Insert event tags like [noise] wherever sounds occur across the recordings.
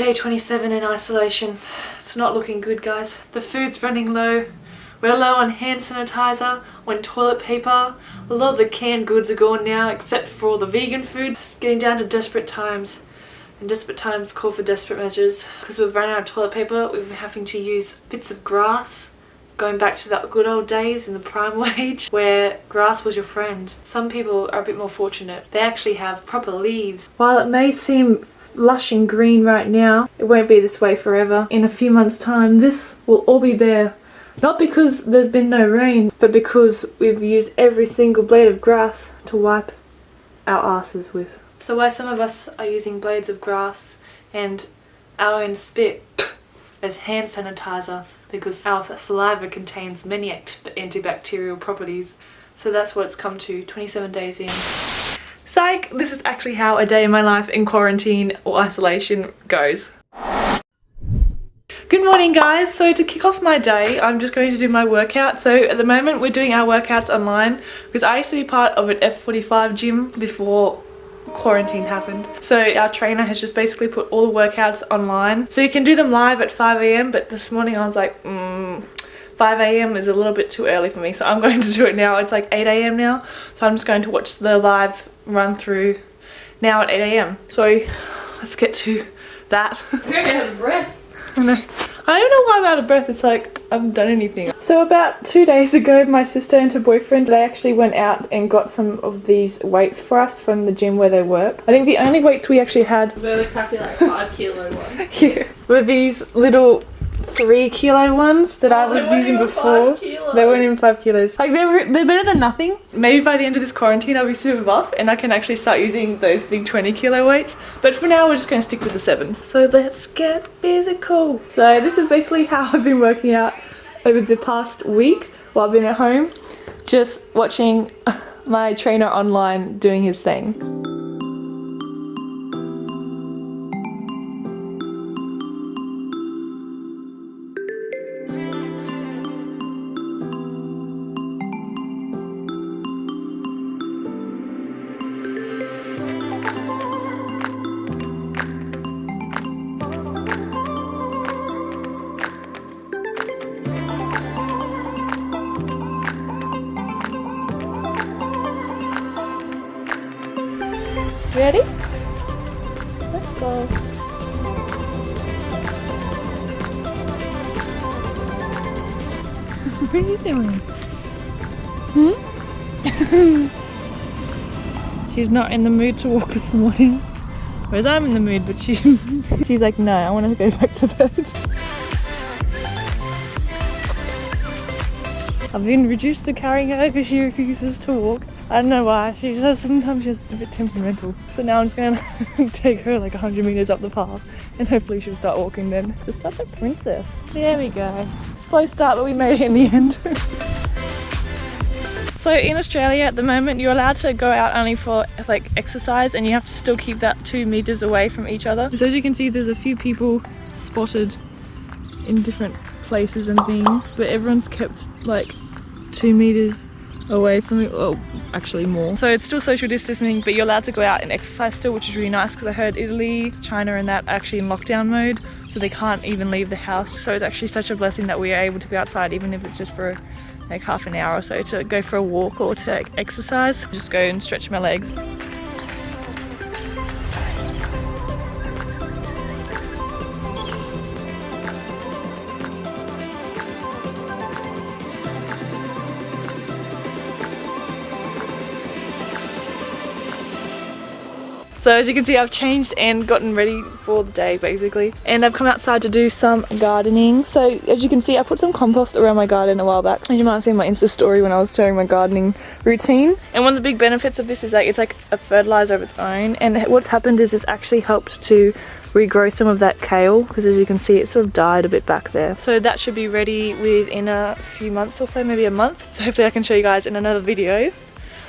Day 27 in isolation. It's not looking good guys. The food's running low. We're low on hand sanitizer, on toilet paper. A lot of the canned goods are gone now except for all the vegan food. It's getting down to desperate times. And desperate times call for desperate measures. Because we've run out of toilet paper, we've been having to use bits of grass going back to the good old days in the prime [laughs] wage where grass was your friend. Some people are a bit more fortunate. They actually have proper leaves. While it may seem lush and green right now, it won't be this way forever. In a few months time this will all be bare. Not because there's been no rain, but because we've used every single blade of grass to wipe our asses with. So while some of us are using blades of grass and our own spit as hand sanitizer because our saliva contains many antibacterial properties. So that's what it's come to 27 days in. Psych! This is actually how a day in my life in quarantine or isolation goes. Good morning guys, so to kick off my day I'm just going to do my workout. So at the moment we're doing our workouts online because I used to be part of an F45 gym before quarantine happened. So our trainer has just basically put all the workouts online. So you can do them live at 5am but this morning I was like, mm, 5am is a little bit too early for me so I'm [laughs] going to do it now. It's like 8am now so I'm just going to watch the live run through now at 8am. So let's get to that. [laughs] You're out of breath. I know. I don't know why I'm out of breath. It's like I haven't done anything. So about two days ago, my sister and her boyfriend, they actually went out and got some of these weights for us from the gym where they work. I think the only weights we actually had... Really crappy like 5 kilo [laughs] one. yeah. Were these little three kilo ones that oh, I was using before. They weren't even five kilos. Like they're they're better than nothing. Maybe by the end of this quarantine I'll be super buff and I can actually start using those big 20 kilo weights. But for now we're just going to stick with the sevens. So let's get physical. So this is basically how I've been working out over the past week while I've been at home. Just watching [laughs] my trainer online doing his thing. Ready? Let's go. [laughs] what are you doing? Hmm? [laughs] she's not in the mood to walk this morning. Whereas I'm in the mood, but she's [laughs] she's like, no, I want to go back to bed. I've been reduced to carrying her because she refuses to walk. I don't know why. She says sometimes she's a bit temperamental. So now I'm just gonna [laughs] take her like 100 meters up the path and hopefully she'll start walking then. She's such a princess. There we go. Slow start but we made it in the end. [laughs] so in Australia at the moment you're allowed to go out only for like exercise and you have to still keep that two meters away from each other. So as you can see there's a few people spotted in different places and things but everyone's kept like two meters away from it well actually more. So it's still social distancing but you're allowed to go out and exercise still which is really nice because i heard italy china and that are actually in lockdown mode so they can't even leave the house. So it's actually such a blessing that we are able to be outside even if it's just for like half an hour or so to go for a walk or to exercise. Just go and stretch my legs So as you can see I've changed and gotten ready for the day basically. And I've come outside to do some gardening. So as you can see I put some compost around my garden a while back. And you might have seen my insta story when I was showing my gardening routine. And one of the big benefits of this is that it's like a fertilizer of its own. And what's happened is it's actually helped to regrow some of that kale because as you can see it sort of died a bit back there. So that should be ready within a few months or so maybe a month. So hopefully I can show you guys in another video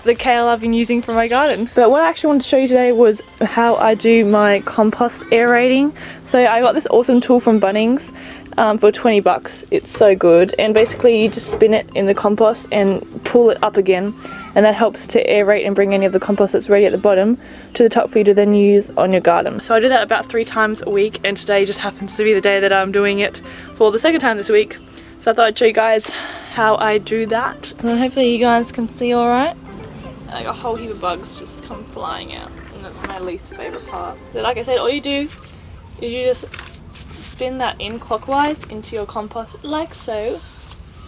the kale I've been using for my garden. But what I actually wanted to show you today was how I do my compost aerating. So I got this awesome tool from Bunnings um, for 20 bucks. It's so good. And basically you just spin it in the compost and pull it up again. And that helps to aerate and bring any of the compost that's ready at the bottom to the top for you to then use on your garden. So I do that about three times a week and today just happens to be the day that I'm doing it for the second time this week. So I thought I'd show you guys how I do that. So hopefully you guys can see alright. Like a whole heap of bugs just come flying out and that's my least favourite part. So like I said, all you do is you just spin that in clockwise into your compost like so.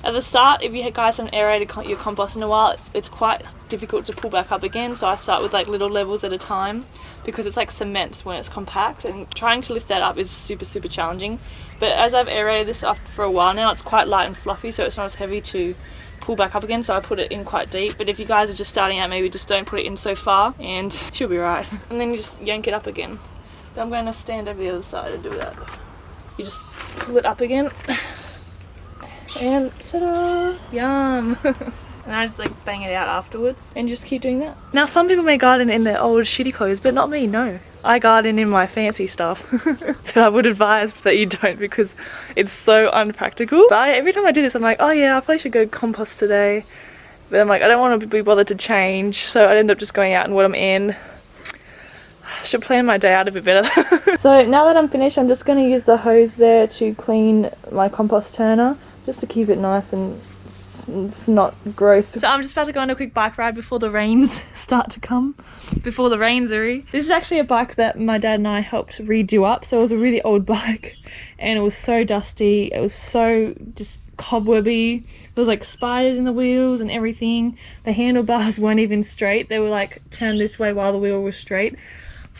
At the start, if you guys haven't aerated your compost in a while, it's quite difficult to pull back up again. So I start with like little levels at a time because it's like cement when it's compact and trying to lift that up is super, super challenging. But as I've aerated this up for a while now, it's quite light and fluffy so it's not as heavy to pull back up again so I put it in quite deep. But if you guys are just starting out maybe just don't put it in so far and [laughs] she'll be right. [laughs] And then you just yank it up again. But I'm going to stand over the other side and do that. You just pull it up again. [laughs] And ta-da! Yum and I just like bang it out afterwards and just keep doing that. Now some people may garden in their old shitty clothes but not me no. I garden in my fancy stuff [laughs] but I would advise that you don't because it's so unpractical. But I, every time I do this I'm like oh yeah I probably should go compost today. But I'm like I don't want to be bothered to change. So I end up just going out in what I'm in. I should plan my day out a bit better. [laughs] So now that I'm finished I'm just going to use the hose there to clean my compost turner just to keep it nice and it's not gross. So I'm just about to go on a quick bike ride before the rains [laughs] start to come. Before the rains are. This is actually a bike that my dad and I helped redo up. So it was a really old [laughs] bike and it was so dusty. It was so just cobwebby. There was like spiders in the wheels and everything. The handlebars [laughs] weren't even straight. They were like turned this way while the wheel was straight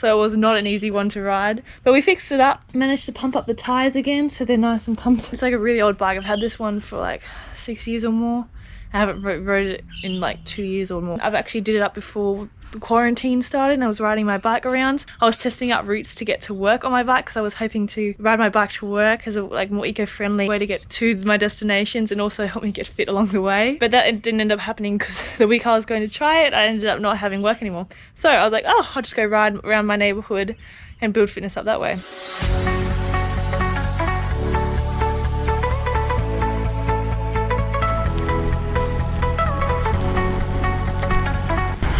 so it was not an easy one to ride but we fixed it up managed to pump up the tires again so they're nice and pumped it's like a really old bike i've had this one for like six years or more. I haven't rode it in like two years or more. I've actually did it up before the quarantine started and I was riding my bike around. I was testing out routes to get to work on my bike because I was hoping to ride my bike to work as a like more eco-friendly way to get to my destinations and also help me get fit along the way. But that didn't end up happening because [laughs] the week I was going to try it, I ended up not having work anymore. So I was like, oh, I'll just go ride around my neighborhood and build fitness up that way.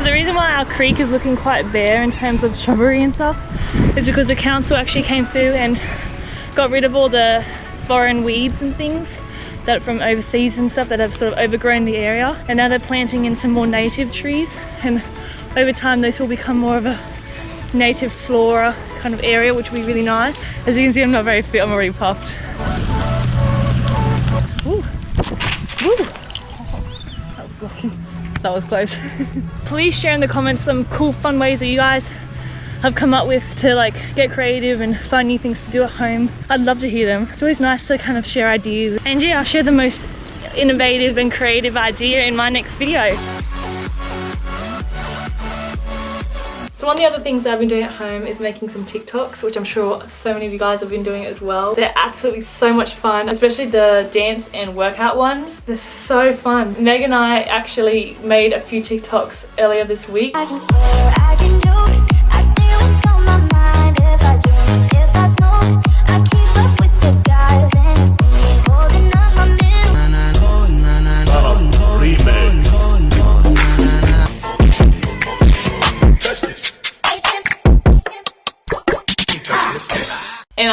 The reason why our creek is looking quite bare in terms of shrubbery and stuff is because the council actually came through and got rid of all the foreign weeds and things that from overseas and stuff that have sort of overgrown the area. And now they're planting in some more native trees. And over time those will become more of a native flora kind of area which will be really nice. As you can see I'm not very fit I'm already puffed that was close. [laughs] Please share in the comments some cool fun ways that you guys have come up with to like get creative and find new things to do at home. I'd love to hear them. It's always nice to kind of share ideas. And yeah, I'll share the most innovative and creative idea in my next video. So one of the other things I've been doing at home is making some TikToks, which I'm sure so many of you guys have been doing as well. They're absolutely so much fun, especially the dance and workout ones. They're so fun. Meg and I actually made a few TikToks earlier this week. and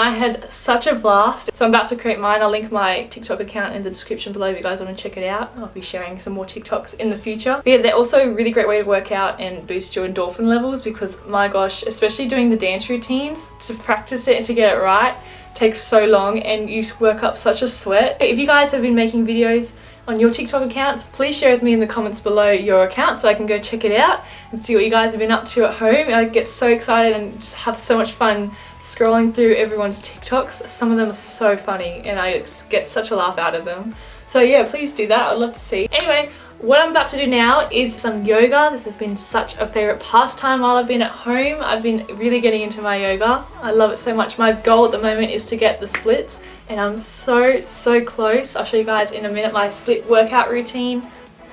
I had such a blast. So I'm about to create mine. I'll link my TikTok account in the description below if you guys want to check it out. I'll be sharing some more TikToks in the future. But yeah, they're also a really great way to work out and boost your endorphin levels because my gosh, especially doing the dance routines, to practice it and to get it right takes so long and you work up such a sweat. If you guys have been making videos on your TikTok accounts, please share with me in the comments below your account so I can go check it out and see what you guys have been up to at home. I get so excited and just have so much fun scrolling through everyone's TikToks. Some of them are so funny and I get such a laugh out of them. So yeah, please do that. I'd love to see. Anyway, what I'm about to do now is some yoga. This has been such a favorite pastime while I've been at home. I've been really getting into my yoga. I love it so much. My goal at the moment is to get the splits and I'm so, so close. I'll show you guys in a minute my split workout routine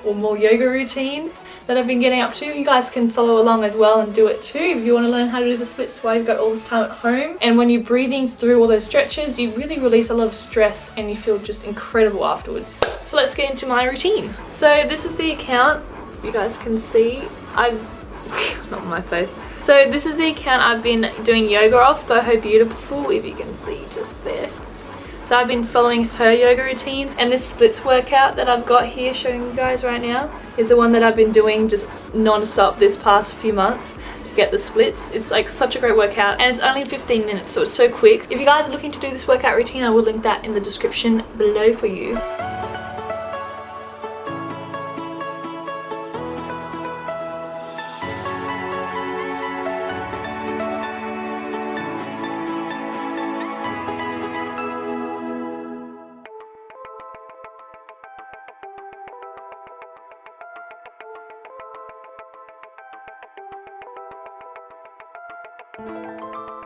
or more yoga routine. that I've been getting up to. You guys can follow along as well and do it too if you want to learn how to do the splits while you've got all this time at home. And when you're breathing through all those stretches, you really release a lot of stress and you feel just incredible afterwards. So let's get into my routine. So this is the account you guys can see. I've [laughs] not my face. So this is the account I've been doing yoga off Her Beautiful, if you can see just there. So I've been following her yoga routines and this splits workout that I've got here showing you guys right now is the one that I've been doing just non-stop this past few months to get the splits. It's like such a great workout and it's only 15 minutes so it's so quick. If you guys are looking to do this workout routine I will link that in the description below for you. Música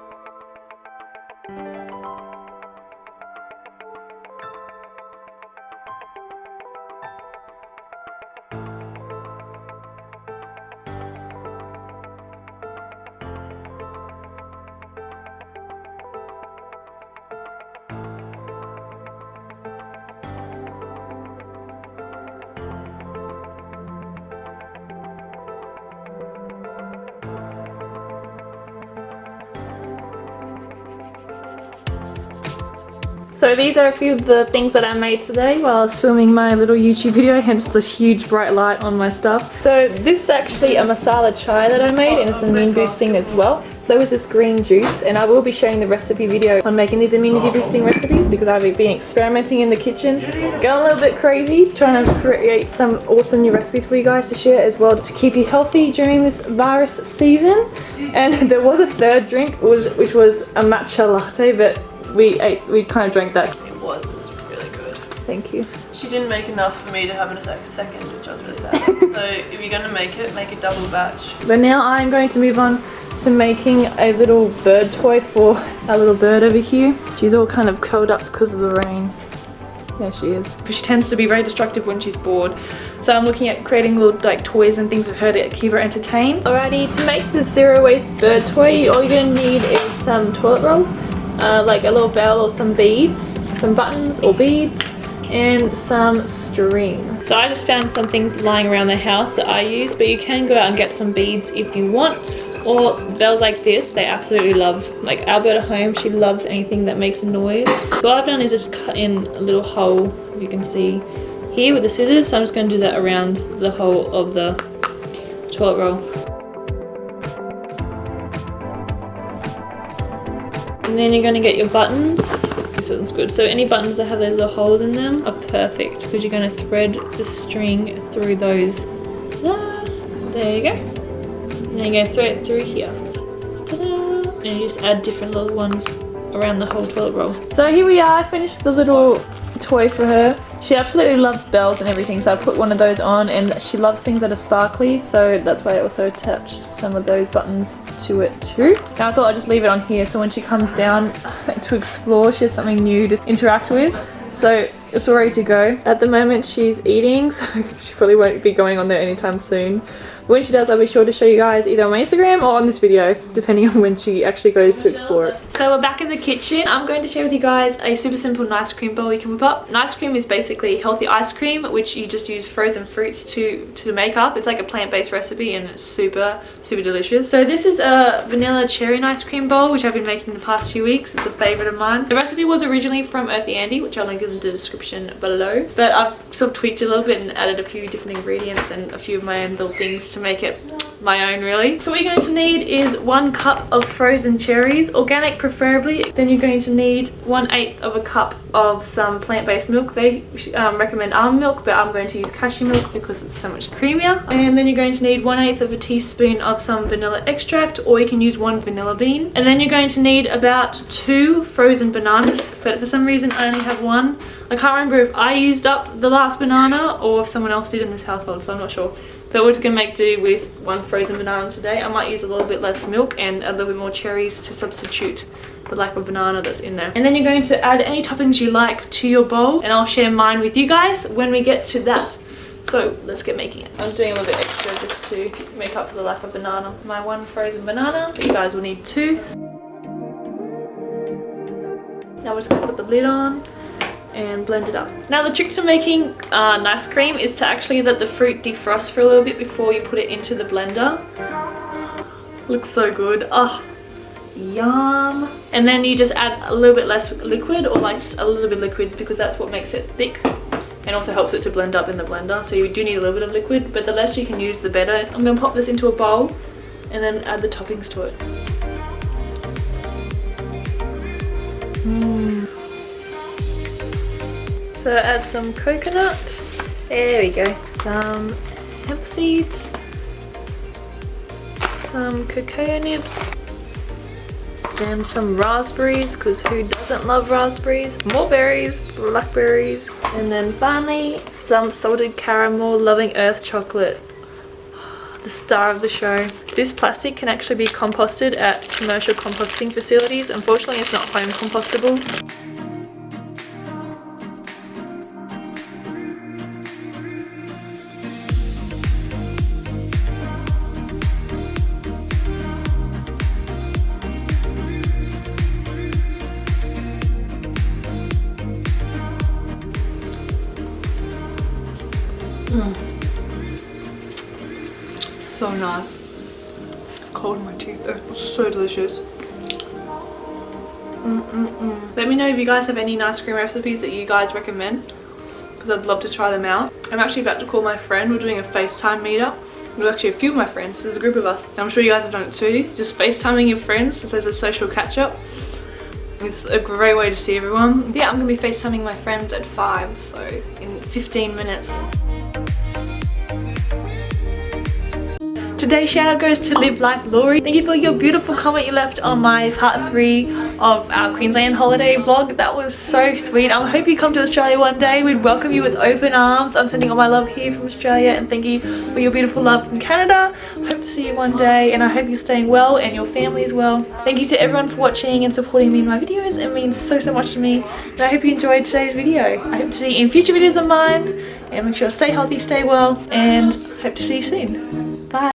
So these are a few of the things that I made today while I was filming my little YouTube video, hence this huge bright light on my stuff. So this is actually a masala chai that I made and it's immune boosting as well. So is this green juice and I will be sharing the recipe video on making these immunity boosting recipes because I've been experimenting in the kitchen, going a little bit crazy, trying to create some awesome new recipes for you guys to share as well to keep you healthy during this virus season. And [laughs] there was a third drink which was a matcha latte but we ate, we kind of drank that. It was, it was really good. Thank you. She didn't make enough for me to have it a second, which I was really sad. [laughs] so if you're going to make it, make a double batch. But now I'm going to move on to making a little bird toy for our little bird over here. She's all kind of curled up because of the rain. There she is. She tends to be very destructive when she's bored. So I'm looking at creating little like toys and things for her to keep her entertained. Alrighty, to make the zero waste bird toy, all you're gonna need is some toilet roll uh, like a little bell or some beads, some buttons or beads, and some string. So I just found some things lying around the house that I use, but you can go out and get some beads if you want. Or bells like this, they absolutely love. Like Alberta home, she loves anything that makes a noise. So what I've done is I just cut in a little hole, you can see here with the scissors. So I'm just going to do that around the whole of the toilet roll. And then you're going to get your buttons. This one's good. So any buttons that have those little holes in them are perfect because you're going to thread the string through those. There you go. And then you're going to thread it through here. And you just add different little ones around the whole toilet roll. So here we are. I finished the little toy for her. She absolutely loves bells and everything, so I put one of those on and she loves things that are sparkly, so that's why I also attached some of those buttons to it too. Now I thought I'd just leave it on here so when she comes down [laughs] to explore, she has something new to interact with. So it's all ready to go. At the moment she's eating, [laughs] so she probably won't be going on there anytime soon. When she does, I'll be sure to show you guys either on my Instagram or on this video, depending on when she actually goes to explore it. So we're back in the kitchen. I'm going to share with you guys a super simple nice cream bowl you can whip up. Nice cream is basically healthy ice cream, which you just use frozen fruits to, to make up. It's like a plant-based recipe and it's super, super delicious. So this is a vanilla cherry ice cream bowl, which I've been making the past few weeks. It's a favorite of mine. The recipe was originally from Earthy Andy, which I'll link in the description below. But I've sort of tweaked a little bit and added a few different ingredients and a few of my own little things to make it my own really. So what you're going to need is one cup of frozen cherries, organic preferably. Then you're going to need one eighth of a cup of some plant-based milk. They um, recommend almond milk, but I'm going to use cashew milk because it's so much creamier. And then you're going to need one eighth of a teaspoon of some vanilla extract, or you can use one vanilla bean. And then you're going to need about two frozen bananas, but for some reason I only have one. I can't remember if I used up the last banana or if someone else did in this household, so I'm not sure. But we're just going to make do with one frozen banana today. I might use a little bit less milk and a little bit more cherries to substitute the lack of banana that's in there. And then you're going to add any toppings you like to your bowl and I'll share mine with you guys when we get to that. So let's get making it. I'm doing a little bit extra just to make up for the lack of banana. My one frozen banana, but you guys will need two. Now we're just gonna put the lid on and blend it up. Now the trick to making uh, nice cream is to actually let the fruit defrost for a little bit before you put it into the blender. Looks so good. Oh, yum. And then you just add a little bit less liquid or like just a little bit liquid because that's what makes it thick and also helps it to blend up in the blender. So you do need a little bit of liquid, but the less you can use the better. I'm gonna pop this into a bowl and then add the toppings to it. Mm. So add some coconut. There we go. Some hemp seeds. Some cocoa nibs. And some raspberries, because who doesn't love raspberries? More berries, blackberries. And then finally, some salted caramel loving earth chocolate. The star of the show. This plastic can actually be composted at commercial composting facilities. Unfortunately, it's not home compostable. So nice. Cold in my teeth though. So delicious. Mm -mm -mm. Let me know if you guys have any nice cream recipes that you guys recommend because I'd love to try them out. I'm actually about to call my friend. We're doing a FaceTime meetup. There's actually a few of my friends. There's a group of us. I'm sure you guys have done it too. Just FaceTiming your friends since there's a social catch up. It's a great way to see everyone. Yeah, I'm to be FaceTiming my friends at 5, so in 15 minutes. Today's shout out goes to Live Life Laurie. Thank you for your beautiful comment you left on my part 3 of our Queensland holiday vlog. That was so sweet. I hope you come to Australia one day. We'd welcome you with open arms. I'm sending all my love here from Australia and thank you for your beautiful love from Canada. Hope to see you one day and I hope you're staying well and your family as well. Thank you to everyone for watching and supporting me in my videos. It means so so much to me and I hope you enjoyed today's video. I hope to see you in future videos of mine and make sure to stay healthy, stay well and hope to see you soon. Bye.